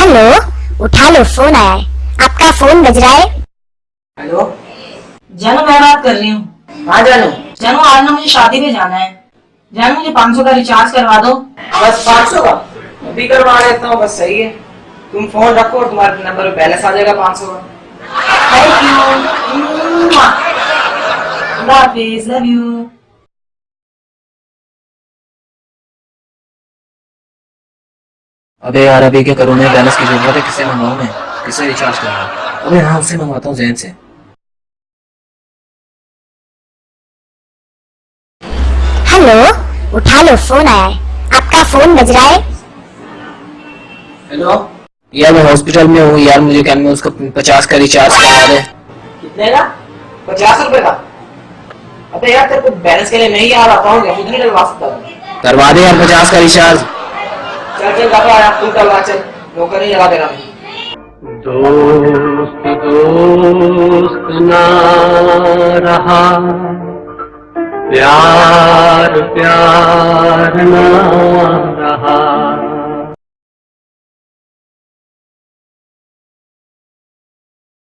Hello उठा लो phone आया है। आपका फ़ोन बज रहा है। हेलो जानू मैं बात कर रही हूँ। हाँ जानू। जानू आज ना मुझे शादी में जाना है। जानू मुझे 500 का रिचार्ज करवा दो। बस पाँच सौ का? अभी करवा देता हूँ बस सही है। तुम फ़ोन रखो और तुम्हारे नंबर पे बैलेंस आ जाएगा पाँच सौ का। थैंक यू लव यू अबे यार अभी क्या करूँ? मैं बैलेंस की ज़रूरत है किससे मंगवाऊँ मैं? किससे रिचार्ज करवाऊँ अबे हाँ उससे मंगवाता हूँ जैन से। हेलो उठा लो फ़ोन आया है। आपका फ़ोन बज रहा है? हेलो? यार मैं हॉस्पिटल में हूँ यार मुझे क्या मैं उसको पचास का रिचार्ज करवा दे? कितने का? पचास रुपए का? अबे यार तेरे को बैलेंस के लिए नहीं याद आता हूँ खुद नहीं डलवा सकता। हूँ। करवा दे यार पचास का रिचार्ज चल दोस्त दोस्त ना रहा। प्यार प्यार ना रहा।